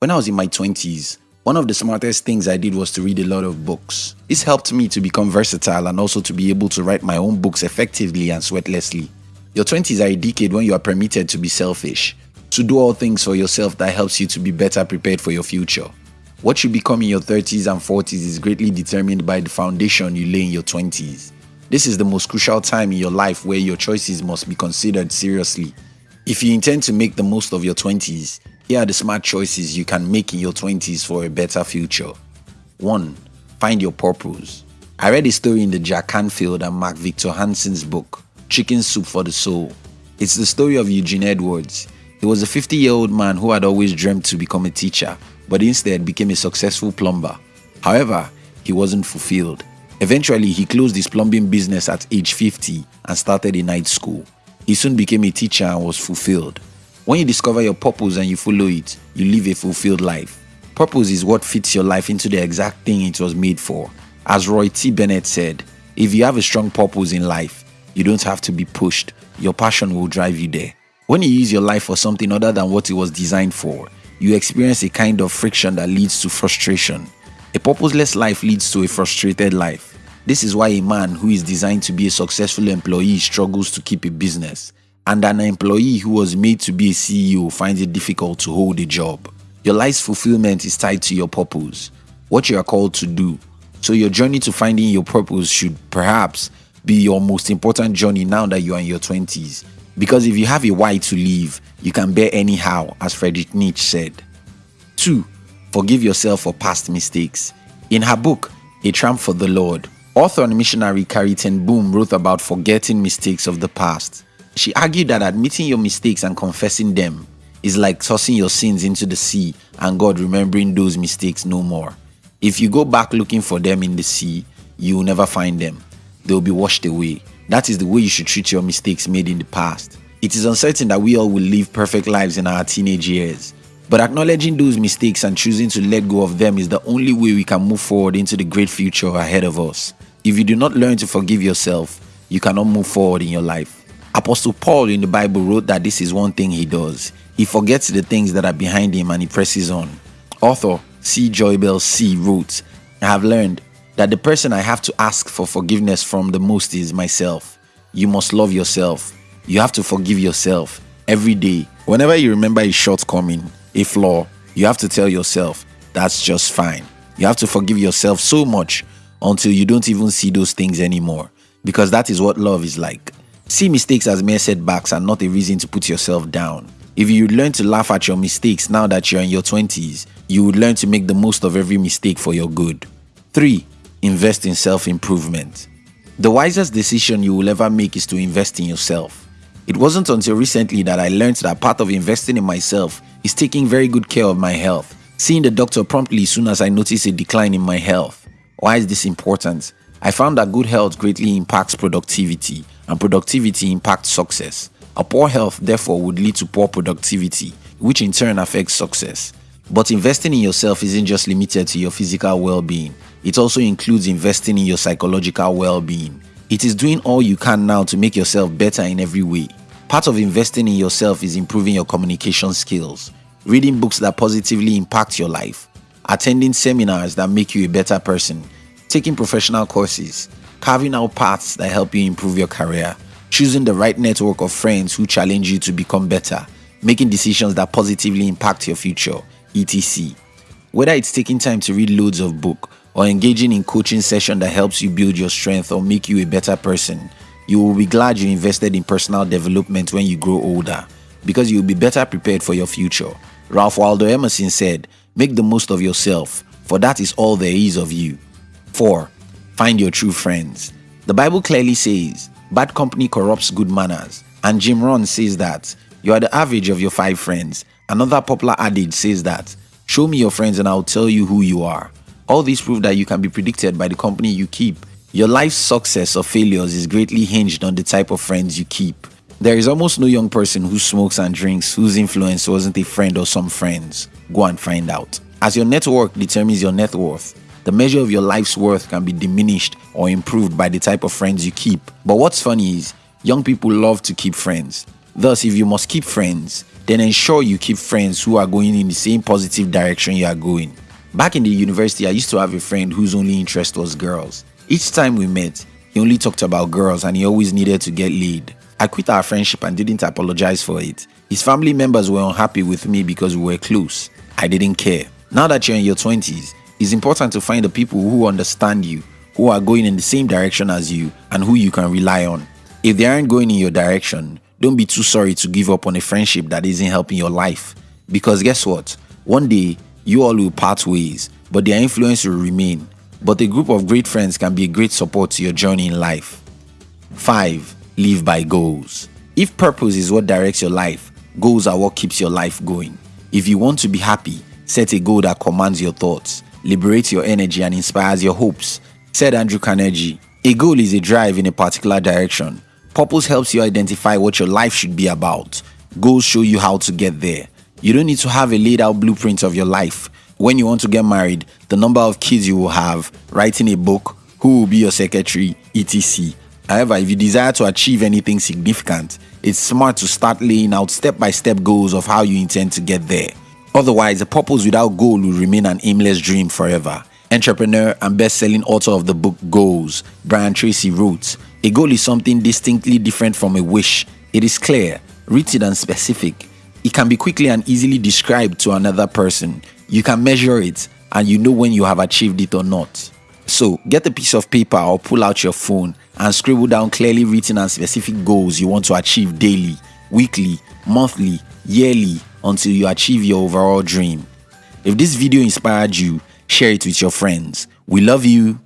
When I was in my 20s, one of the smartest things I did was to read a lot of books. This helped me to become versatile and also to be able to write my own books effectively and sweatlessly. Your 20s are a decade when you are permitted to be selfish, to do all things for yourself that helps you to be better prepared for your future. What you become in your 30s and 40s is greatly determined by the foundation you lay in your 20s. This is the most crucial time in your life where your choices must be considered seriously. If you intend to make the most of your 20s, here are the smart choices you can make in your 20s for a better future. 1. Find your purpose. I read a story in the Jack Canfield and Mark Victor Hansen's book, Chicken Soup for the Soul. It's the story of Eugene Edwards. He was a 50 year old man who had always dreamed to become a teacher, but instead became a successful plumber. However, he wasn't fulfilled. Eventually, he closed his plumbing business at age 50 and started a night school. He soon became a teacher and was fulfilled. When you discover your purpose and you follow it, you live a fulfilled life. Purpose is what fits your life into the exact thing it was made for. As Roy T. Bennett said, if you have a strong purpose in life, you don't have to be pushed. Your passion will drive you there. When you use your life for something other than what it was designed for, you experience a kind of friction that leads to frustration. A purposeless life leads to a frustrated life. This is why a man who is designed to be a successful employee struggles to keep a business and an employee who was made to be a CEO finds it difficult to hold a job. Your life's fulfillment is tied to your purpose, what you are called to do. So, your journey to finding your purpose should perhaps be your most important journey now that you are in your 20s. Because if you have a why to live, you can bear anyhow, as Friedrich Nietzsche said. 2. Forgive yourself for past mistakes. In her book, A Tramp for the Lord, author and missionary Corrie ten Boom wrote about forgetting mistakes of the past. She argued that admitting your mistakes and confessing them is like tossing your sins into the sea and God remembering those mistakes no more. If you go back looking for them in the sea, you will never find them. They will be washed away. That is the way you should treat your mistakes made in the past. It is uncertain that we all will live perfect lives in our teenage years. But acknowledging those mistakes and choosing to let go of them is the only way we can move forward into the great future ahead of us. If you do not learn to forgive yourself, you cannot move forward in your life. Apostle Paul in the Bible wrote that this is one thing he does. He forgets the things that are behind him and he presses on. Author C. Joybell C. wrote, I have learned that the person I have to ask for forgiveness from the most is myself. You must love yourself. You have to forgive yourself every day. Whenever you remember a shortcoming, a flaw, you have to tell yourself, that's just fine. You have to forgive yourself so much until you don't even see those things anymore. Because that is what love is like. See mistakes as mere setbacks and not a reason to put yourself down. If you learn to laugh at your mistakes now that you're in your 20s, you would learn to make the most of every mistake for your good. 3. Invest in self improvement. The wisest decision you will ever make is to invest in yourself. It wasn't until recently that I learned that part of investing in myself is taking very good care of my health, seeing the doctor promptly as soon as I notice a decline in my health. Why is this important? I found that good health greatly impacts productivity and productivity impacts success. A poor health, therefore, would lead to poor productivity, which in turn affects success. But investing in yourself isn't just limited to your physical well being, it also includes investing in your psychological well being. It is doing all you can now to make yourself better in every way. Part of investing in yourself is improving your communication skills, reading books that positively impact your life, attending seminars that make you a better person, taking professional courses, carving out paths that help you improve your career, choosing the right network of friends who challenge you to become better, making decisions that positively impact your future, etc. Whether it's taking time to read loads of book or engaging in coaching session that helps you build your strength or make you a better person, you will be glad you invested in personal development when you grow older because you will be better prepared for your future. Ralph Waldo Emerson said, Make the most of yourself, for that is all there is of you. 4. Find your true friends. The Bible clearly says, bad company corrupts good manners. And Jim Rohn says that you are the average of your five friends. Another popular adage says that show me your friends and I'll tell you who you are. All these prove that you can be predicted by the company you keep. Your life's success or failures is greatly hinged on the type of friends you keep. There is almost no young person who smokes and drinks whose influence wasn't a friend or some friends. Go and find out. As your network determines your net worth, the measure of your life's worth can be diminished or improved by the type of friends you keep. But what's funny is, young people love to keep friends. Thus, if you must keep friends, then ensure you keep friends who are going in the same positive direction you are going. Back in the university, I used to have a friend whose only interest was girls. Each time we met, he only talked about girls and he always needed to get laid. I quit our friendship and didn't apologize for it. His family members were unhappy with me because we were close. I didn't care. Now that you're in your 20s, it's important to find the people who understand you, who are going in the same direction as you, and who you can rely on. If they aren't going in your direction, don't be too sorry to give up on a friendship that isn't helping your life. Because guess what? One day, you all will part ways, but their influence will remain. But a group of great friends can be a great support to your journey in life. 5. Live by goals. If purpose is what directs your life, goals are what keeps your life going. If you want to be happy, set a goal that commands your thoughts, liberates your energy, and inspires your hopes. Said Andrew Carnegie. A goal is a drive in a particular direction. Purpose helps you identify what your life should be about. Goals show you how to get there. You don't need to have a laid out blueprint of your life. When you want to get married, the number of kids you will have, writing a book, who will be your secretary, etc. However, if you desire to achieve anything significant, it's smart to start laying out step by step goals of how you intend to get there. Otherwise, a purpose without goal will remain an aimless dream forever. Entrepreneur and best selling author of the book Goals, Brian Tracy wrote A goal is something distinctly different from a wish. It is clear, written, and specific. It can be quickly and easily described to another person. You can measure it and you know when you have achieved it or not. So, get a piece of paper or pull out your phone and scribble down clearly written and specific goals you want to achieve daily, weekly, monthly, yearly until you achieve your overall dream. If this video inspired you, share it with your friends. We love you.